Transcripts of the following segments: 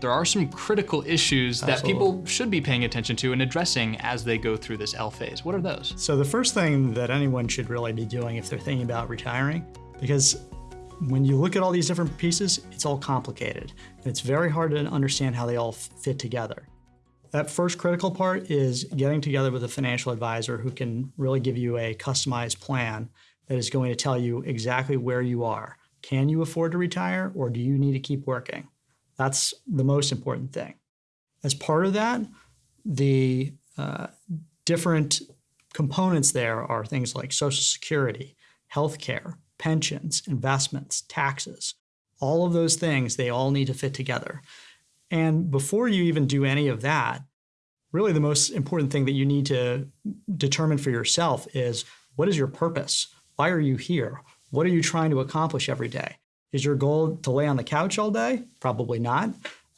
there are some critical issues that Absolutely. people should be paying attention to and addressing as they go through this L phase. What are those? So the first thing that anyone should really be doing if they're thinking about retiring, because when you look at all these different pieces, it's all complicated. And It's very hard to understand how they all fit together. That first critical part is getting together with a financial advisor who can really give you a customized plan that is going to tell you exactly where you are. Can you afford to retire or do you need to keep working? That's the most important thing. As part of that, the uh, different components there are things like Social Security, healthcare, pensions, investments, taxes. All of those things, they all need to fit together. And before you even do any of that, really the most important thing that you need to determine for yourself is what is your purpose? Why are you here? What are you trying to accomplish every day? Is your goal to lay on the couch all day? Probably not.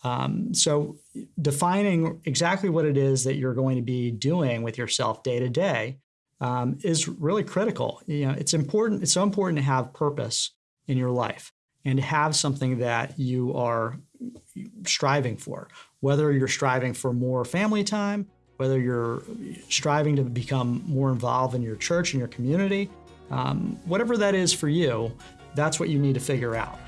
Um, so defining exactly what it is that you're going to be doing with yourself day to day um, is really critical. You know, it's important. It's so important to have purpose in your life and to have something that you are striving for. Whether you're striving for more family time, whether you're striving to become more involved in your church and your community, um, whatever that is for you, that's what you need to figure out.